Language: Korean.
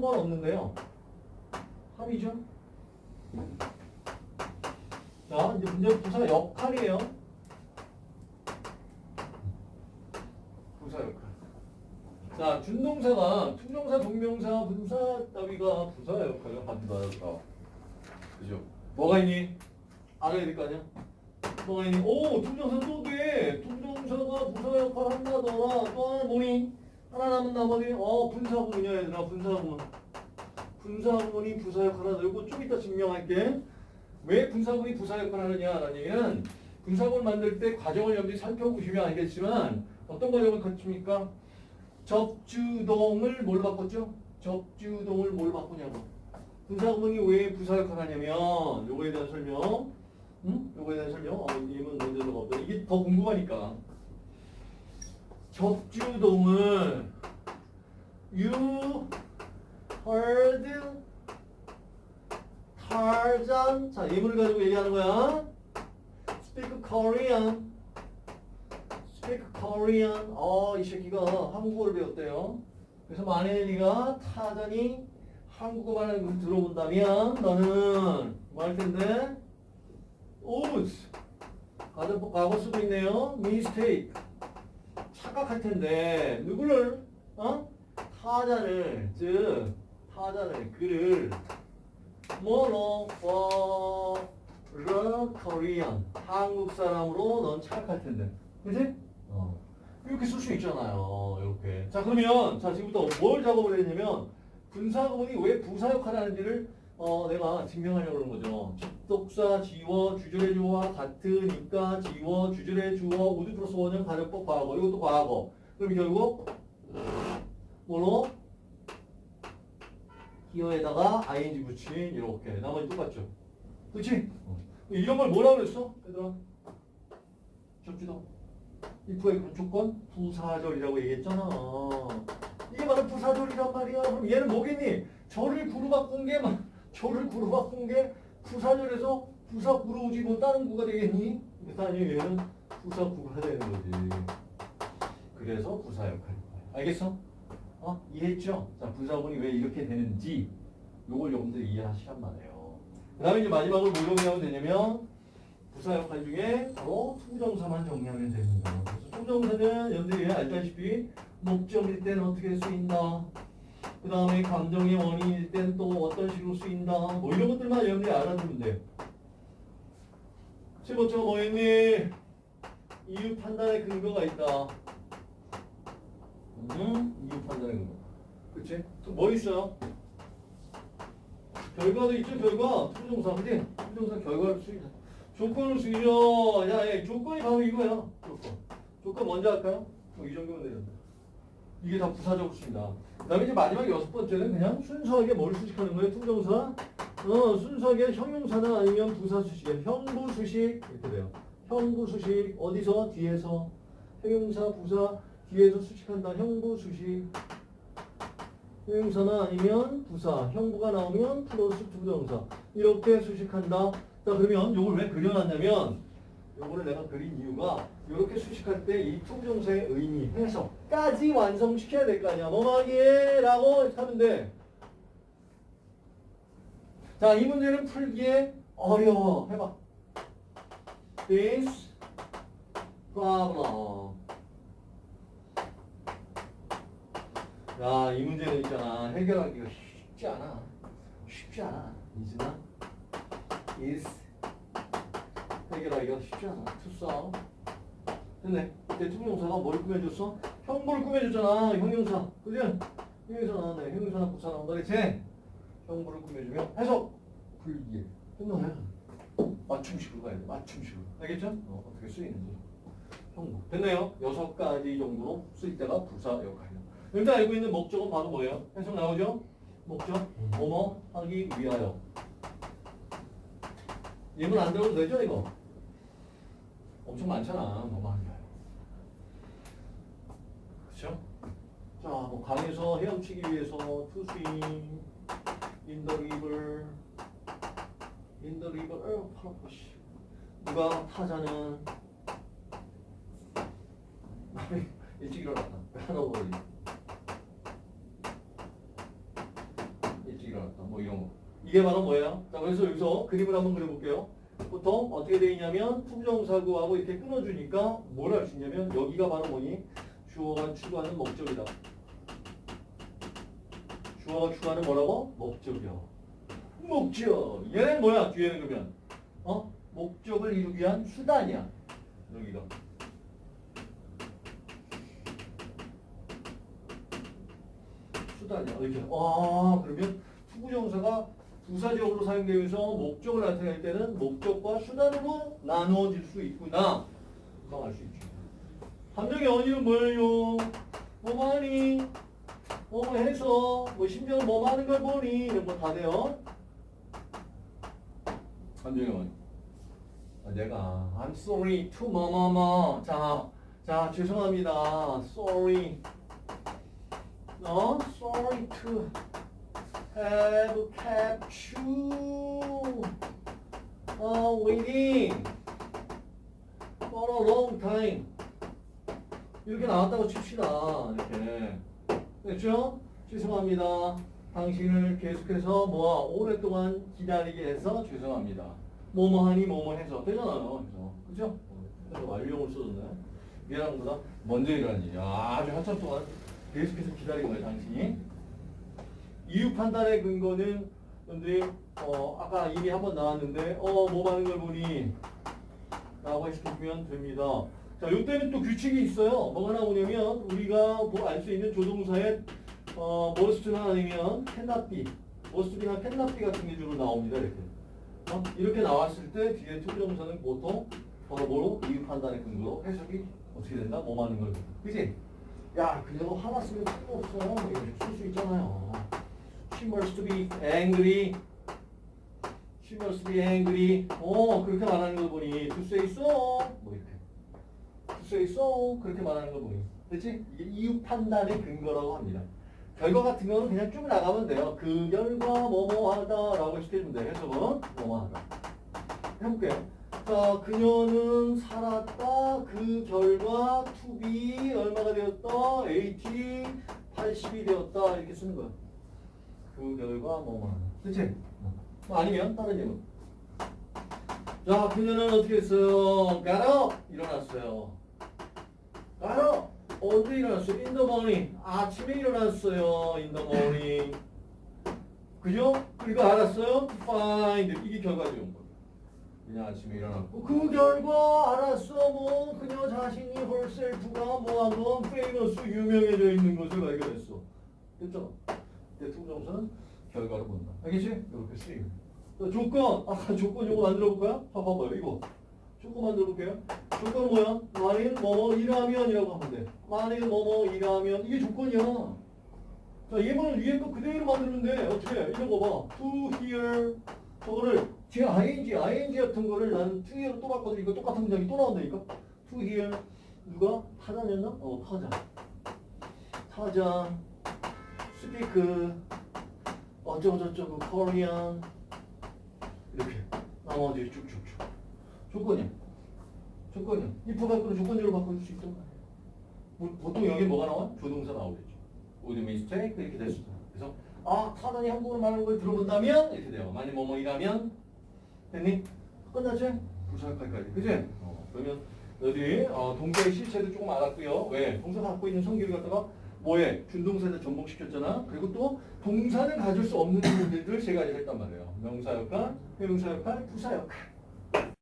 상관없는데요. 합이죠. 자, 이제 문제 부사 역할이에요. 부사 역할. 자, 준동사가 to부정사, 동명사, 분사 따위가 부사 역할을 한다. 그죠? 뭐가 있니? 알아야 될 거 아니야? 뭐가 있니? 오, to부정사 또 돼. to부정사가 부사 역할 한다더라. 또 하나 뭐니? 하나 남은 나머지 어 분사구문이야 얘들아 분사구문. 분사구문이 부사 역할 하다. 이거 좀 이따 증명할게. 왜 분사구문이 부사 역할 하느냐라는 얘기는 분사구문 만들 때 과정을 여러분들이 살펴보시면 알겠지만 어떤 과정을 거칩니까? 접주동을 뭘 바꿨죠? 접주동을 뭘 바꾸냐고. 분사구문이 왜 부사 역할 하냐면 요거에 대한 설명. 응? 요거에 대한 설명. 어, 이문 문제가 없다. 이게 더 궁금하니까. 접주동을 You heard Tarzan 자 예문을 가지고 얘기하는 거야. Speak Korean. Speak Korean. 어이 새끼가 한국어를 배웠대요. 그래서 만약에 네가 타잔이 한국어 말하는 걸 들어본다면 너는 뭐할 텐데? 과거, 과거 쓰고 있네요. Mistake 착각할 텐데 누구를? 어? 타자를 즉 타자를 그를. 뭐로 for Korean 한국 사람으로 넌 착각할 텐데. 그지? 어. 이렇게 쓸 수 있잖아요 이렇게. 자 그러면 자 지금부터 뭘 작업을 했냐면 분사 구문이 왜 부사 역할을 하는지를 어, 내가 증명하려고 그러는 거죠. 접속사, 지워, 주절의 주어와 같으니까 지워, 주절의 주어, would 플러스 원형 가정법 과거. 이것도 과거. 그럼 결국 뭐로? 기어에다가 ing 붙인 이렇게. 나머지 똑같죠. 그치? 이런 걸 뭐라고 그랬어? 얘들아. 접지도. if의 조건 부사절이라고 얘기했잖아. 이게 바로 부사절이란 말이야. 그럼 얘는 뭐겠니? 절을 구로 바꾼 게 막. 절을 구로 바꾼 게 부사절에서 부사 구로 오지 뭐 다른 구가 되겠니? 아니 얘는 부사 구가 되는 거지. 그래서 부사 역할인 거야. 알겠어? 어? 이해했죠? 자 부사군이 왜 이렇게 되는지 요걸 여러분들 이해하시란 말이에요. 그 다음에 이제 마지막으로 뭘 정리하면 되냐면 부사 역할 중에 바로 to부정사만 정리하면 됩니다. 그래서 to부정사는 여러분들이 알다시피 목적일 때는 어떻게 할 수 있나? 그 다음에 감정의 원인일 땐 또 어떤 식으로 쓰인다. 뭐 이런 것들만 여러분들이 알아두면 돼. 세 번째가 뭐였니? 이유 판단의 근거가 있다. 음, 이유 판단의 근거. 그치? 또 뭐 있어요? 결과도 있죠, 결과. to부정사, 그지? to부정사 결과로 쓰인다. 조건으로 쓰이죠. 야, 야, 조건이 바로 이거야. 조건. 조건 먼저 할까요? 뭐 이 정도면 되는데. 이게 다 부사적으로 쓰인다. 그 다음에 이제 마지막 여섯 번째는 그냥 순수하게 뭘 수식하는 거예요? to정사. 어, 순수하게 형용사나 아니면 부사 수식에 형부 수식 이렇게 돼요. 형부 수식 어디서? 뒤에서. 형용사, 부사 뒤에서 수식한다. 형부 수식. 형용사나 아니면 부사. 형부가 나오면 플러스 to정사. 이렇게 수식한다. 자, 그러면 이걸 왜 그려놨냐면 요거를 내가 그린 이유가 이렇게 수식할 때 이 투정사의 의미, 해석까지 완성시켜야 될 거 아니야. 뭐하기에 라고 돼. 자, 이 문제는 풀기에 어려워. 해봐. This problem. 야, 이 문제는 있잖아. 해결하기가 쉽지 않아. 쉽지 않아. 이즈나 is 해결하기가 쉽지 않아. 투싸. 됐네. 투명사가 뭘 꾸며줬어? 형부를 꾸며줬잖아. 형용사. 그지? 형용사 나왔네. 형용사나 부사 나온다. 그치? 형부를 꾸며주면 해석. 불기에. 끝나네. 맞춤식으로 가야 돼. 맞춤식으로. 알겠죠? 어, 어떻게 쓰이는지. 형부. 됐네요. 여섯 가지 정도로 쓸 때가 부사 역할이야. 일단 알고 있는 목적은 바로 뭐예요? 해석 나오죠? 목적. 뭐뭐 하기 위하여. 예문 안 들어도 되죠, 이거? 엄청 많잖아, 뭐만 하는 그쵸? 자, 뭐 강에서 헤엄치기 위해서 the river 어, 팔 아파, 씨. 누가 타자는 일찍 일어났다. 하나 버리. 일어났다. 뭐 이런 거. 이게 바로 뭐예요? 자, 그래서 여기서 그림을 한번 그려볼게요. 보통 어떻게 되어 있냐면 투부정사구하고 이렇게 끊어주니까 뭘 할 수 있냐면 여기가 바로 뭐니? 주어가 추구하는 목적이다. 주어가 추구하는 뭐라고? 목적이야. 목적. 얘는 뭐야? 뒤에는 그러면 어? 목적을 이루기 위한 수단이야. 여기가. 수단이야. 이렇게. 아, 그러면 투부정사가 부사적으로 사용되면서 목적을 나타낼 때는 목적과 수단으로 나누어질 수 있구나. 금방 알 수 있죠. 함정의 원인은 뭐예요? 뭐 하니? 뭐 해서 뭐 심지어 뭐 하는 걸 보니 이런 거 다 돼요. 함정의 원인. 아, 내가 I'm sorry to 뭐뭐뭐 자, 자 죄송합니다. Sorry. 어? Sorry to have kept you uh, waiting for a long time. 이렇게 나왔다고 칩시다. 이렇게. 됐죠? 죄송합니다. 당신을 계속해서 뭐야 오랫동안 기다리게 해서 죄송합니다. 뭐뭐하니 뭐뭐 해서 되잖아요. 그죠? 그래서 완료형을 써줬네. 미안한 거다. 먼저 일이 아주 한참 동안 계속해서 기다린 거예요, 당신이. 이유 판단의 근거는 여러분들이 어, 아까 이미 한번 나왔는데 어, 뭐 하는 걸 보니 라고 해주면 됩니다. 자, 요때는 또 규칙이 있어요. 뭐가 나오냐면 우리가 뭐 알 수 있는 조동사의 어, 머스트나 아니면 캔나비, 머스트비나 캔나비 같은 게 주로 나옵니다. 이렇게. 어? 이렇게 나왔을 때 뒤에 to부정사는 보통 바로 뭐로 이유 판단의 근거로 해석이 어떻게 된다? 뭐 하는 걸. 그지? 야, 그녀도 화났음에 틀림없어. 이렇게 쓸수 있잖아요. She must be angry. She must be angry. 어, 그렇게 말하는 걸 보니 to say so. 뭐 이렇게. to say so. 그렇게 말하는 걸 보니. 그렇지? 이유 판단의 근거라고 합니다. 결과 같은 거는 그냥 쭉 나가면 돼요. 그 결과 뭐뭐하다라고 시켜주면 돼요. 해석은 뭐뭐하다. 해볼게요. 자, 그녀는 살았다. 그 결과 to be 얼마가 되었다? 80, 80이 되었다. 이렇게 쓰는 거야. 그 결과 뭐뭐하다. 그치? 뭐 아니면 다른 예문. 자, 그녀는 어떻게 했어요? up! 일어났어요. up! 언제 일어났어요? Morning. 아침에 일어났어요. Morning. 그죠? 그리고 알았어요? Find. 이게 결과죠. 그냥 아침에 일어났고 그 결과 알았어 뭐 그녀 자신이 herself가 뭐하건 famous 유명해져 있는 것을 발견했어. 됐죠? 대통령사는 결과로 본다. 알겠지? 이렇게 쓰임. 자, 조건. 아까 조건 요거 만들어 볼까요? 봐봐요. 이거. 조건 만들어 볼게요. 조건 뭐야? 만일 뭐뭐 일하면이라고 하면 돼. 만일 뭐뭐 일하면 이게 조건이야. 자, 예문을 위에 거 그대로 만드는 데 어떻게 해? 이런 거 봐. to hear 저거를 제 ing, ing 같은 거를 나는 to hear로 또 바꿔도 이거 똑같은 문장이 또 나온다니까? to hear 누가? 타자였나? 어, 타자. 타자. Speak 어쩌고저쩌고 Korean 이렇게 나머지 쭉쭉쭉. 조건이야 조건이야 if 갖고는 조건적으로 바꿔줄 수 있단 말이야 뭐, 보통 여기 뭐가 나와? 조동사 나오겠죠. Would mistake 이렇게 될 수도 그래서 아 타단이 한국어로 말하는 걸 들어본다면? 이렇게 돼요. 만약 뭐뭐 이라면? 됐니? 끝났지? 부사역할까지. 그지? 어, 그러면 여기 어, 동사의 실체도 조금 알았고요. 왜? 동사가 갖고 있는 성격을 갖다가 뭐에? 준동사에다 전복시켰잖아. 그리고 또 동사는 가질 수 없는 부분들을 세 가지 했단 말이에요. 명사 역할, 회명사 역할, 부사 역할.